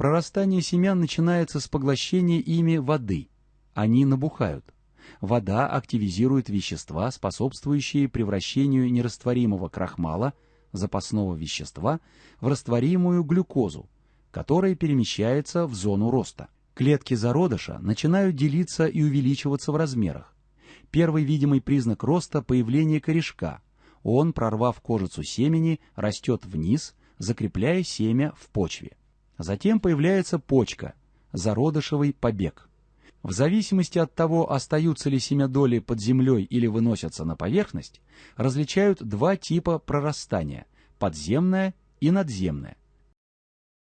Прорастание семян начинается с поглощения ими воды. Они набухают. Вода активизирует вещества, способствующие превращению нерастворимого крахмала, запасного вещества, в растворимую глюкозу, которая перемещается в зону роста. Клетки зародыша начинают делиться и увеличиваться в размерах. Первый видимый признак роста – появление корешка. Он, прорвав кожицу семени, растет вниз, закрепляя семя в почве. Затем появляется почка – зародышевый побег. В зависимости от того, остаются ли семядоли под землей или выносятся на поверхность, различают два типа прорастания – подземное и надземное –